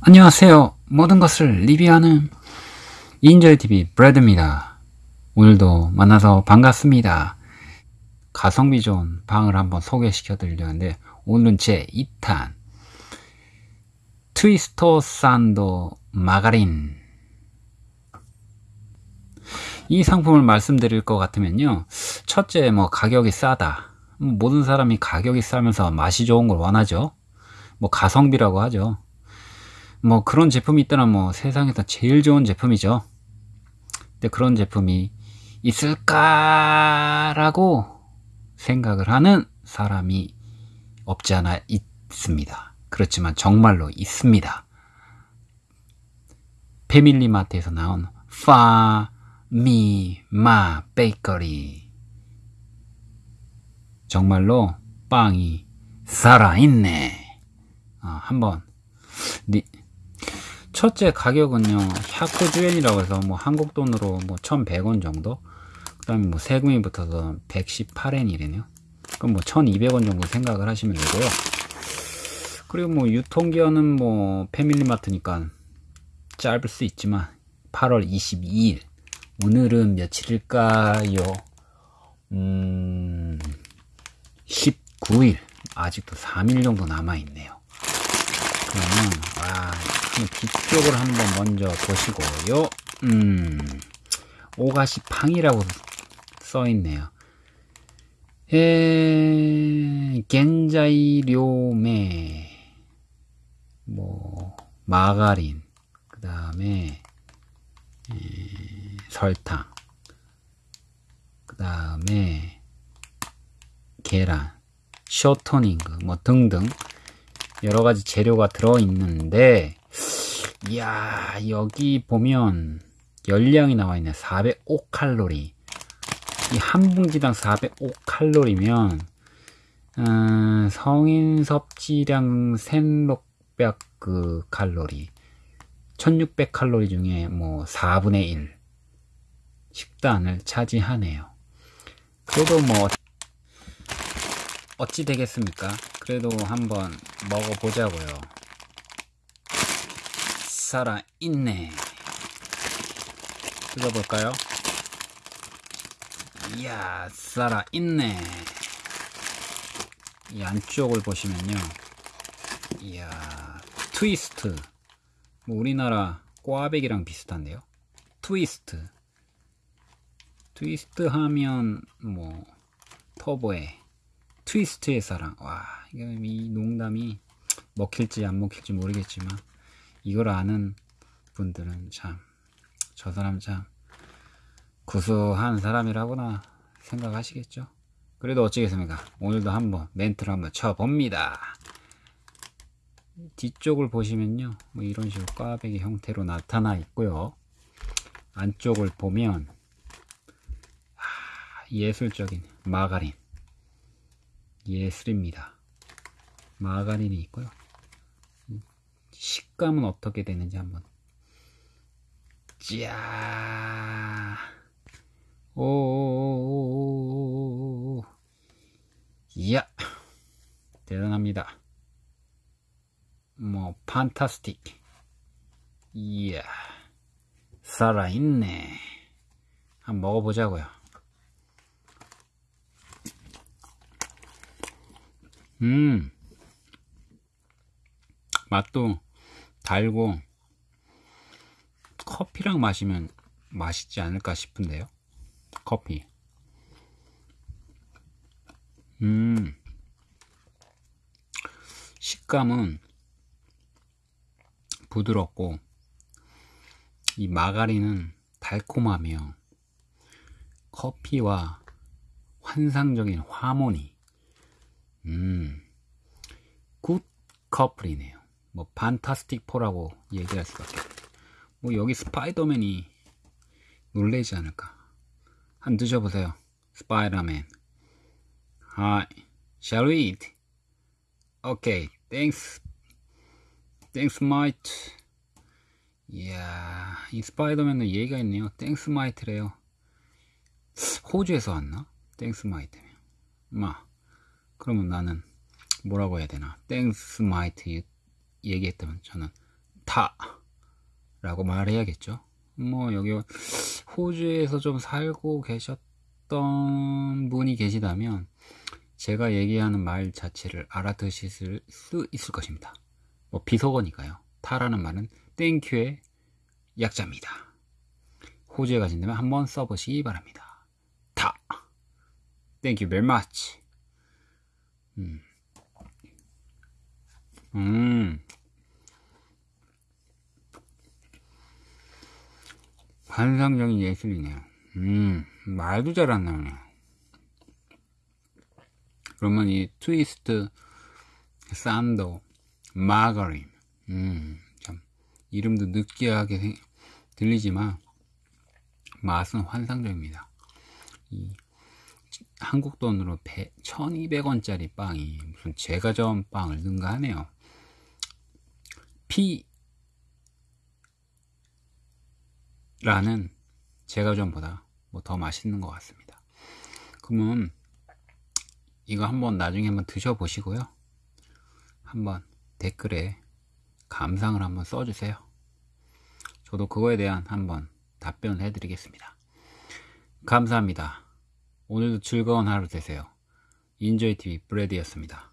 안녕하세요. 모든 것을 리뷰하는 인저이TV 브래드입니다. 오늘도 만나서 반갑습니다. 가성비 좋은 방을 한번 소개시켜 드리려는데 오늘은 제 2탄 트위스터 산도 마가린 이 상품을 말씀드릴 것 같으면요 첫째 뭐 가격이 싸다 모든 사람이 가격이 싸면서 맛이 좋은 걸 원하죠 뭐 가성비라고 하죠 뭐 그런 제품이 있다면 뭐 세상에서 제일 좋은 제품이죠. 근데 그런 제품이 있을까라고 생각을 하는 사람이 없지 않아 있습니다. 그렇지만 정말로 있습니다. 패밀리마트에서 나온 파미마 베이커리 정말로 빵이 살아있네. 어, 한번 리, 첫째 가격은요 百十円이라고 해서 뭐 한국 돈으로 뭐 1100원 정도? 그 다음에 뭐 세금이 붙어서 118엔이래네요. 그럼 뭐 1200원 정도 생각을 하시면 되고요. 그리고 뭐 유통기한은 뭐 패밀리마트니까 짧을 수 있지만 8월 22일 오늘은 며칠일까요? 음 19일 아직도 3일 정도 남아있네요. 그러면 와 뒤쪽을 한번 먼저 보시고요. 음, 오가시 팡이라고 써있네요. 에, 겐자이료메, 뭐, 마가린, 그 다음에, 설탕, 그 다음에, 계란, 쇼토닝그, 뭐 등등, 여러 가지 재료가 들어있는데, 이야 여기 보면 열량이 나와 있네. 405칼로리. 이 한 봉지당 405칼로리면 음, 성인 섭취량 1600그 칼로리. 1600 칼로리 중에 뭐 4분의 1 식단을 차지하네요. 그래도 뭐 어찌 되겠습니까? 그래도 한번 먹어보자고요 살아있네. 뜯어볼까요? 이야 살아있네. 이 안쪽을 보시면요. 이야 트위스트. 뭐 우리나라 꽈배기랑 비슷한데요. 트위스트. 트위스트 하면 뭐 터보의 트위스트의 사랑. 와 이 농담이 먹힐지 안 먹힐지 모르겠지만 이걸 아는 분들은 참 저 사람 참 구수한 사람이라구나 생각하시겠죠? 그래도 어찌겠습니까? 오늘도 한번 멘트를 한번 쳐봅니다. 뒤쪽을 보시면요 뭐 이런 식으로 꽈배기 형태로 나타나 있고요. 안쪽을 보면 아, 예술적인 마가린. 예술입니다. 마가린이 있고요. 식 감은 어떻게 되는지 한번. 짜. 오오오오오오 이야. 대단합니다. 뭐 판타스틱. 이야. 살아있네. 한번 먹어보자고요. 음. 맛도 달고 커피랑 마시면 맛있지 않을까 싶은데요. 커피. 음. 식감은 부드럽고 이 마가린은 달콤하며 커피와 환상적인 화모니 음, good couple이네요. 뭐 Fantastic Four라고 얘기할 수밖에 뭐 여기 스파이더맨이 놀래지 않을까? 한 드셔보세요. 스파이더맨 Hi. Shall we eat? Okay. Thanks. Thanks mate. 이야 이 스파이더맨은 얘기가 있네요. Thanks mate래요. 호주에서 왔나? Thanks mate면 마 그러면 나는 뭐라고 해야 되나? Thanks mate 얘기했다면 저는 ta 라고 말해야겠죠. 뭐 여기 호주에서 좀 살고 계셨던 분이 계시다면 제가 얘기하는 말 자체를 알아듣으실 수 있을 것입니다. 뭐 비속어니까요. 타라는 말은 땡큐의 약자입니다. 호주에 가신다면 한번 써보시기 바랍니다. 타 you very much. 음. 음. 환상적인 예술이네요. 음, 말도 잘 안 나오네. 그러면 이 트위스트, 산도, 마가린, 음, 참, 이름도 느끼하게 생, 들리지만, 맛은 환상적입니다. 이, 한국 돈으로 1200원짜리 빵이 무슨 전 빵을 넣은가 하네요. 피 라는 제과점보다 뭐 더 맛있는 것 같습니다. 그러면 이거 한번 나중에 한번 드셔보시고요. 한번 댓글에 감상을 한번 써주세요. 저도 그거에 대한 한번 답변을 해드리겠습니다. 감사합니다. 오늘도 즐거운 하루 되세요. 인조이TV 브레드였습니다.